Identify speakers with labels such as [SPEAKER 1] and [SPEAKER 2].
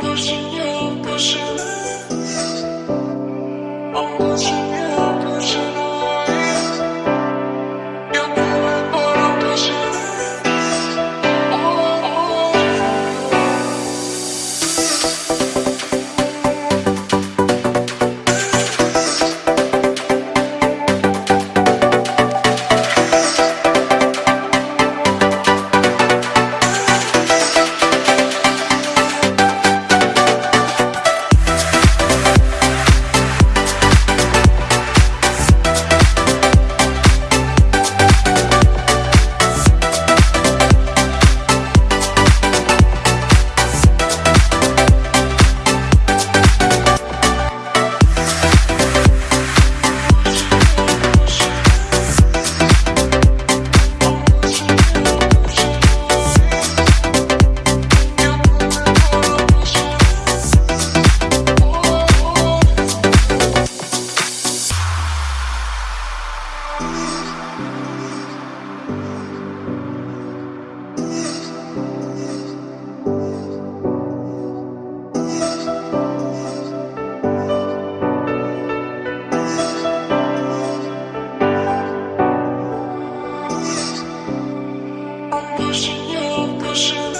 [SPEAKER 1] 不是你，不是你，我不情愿。Ambitious.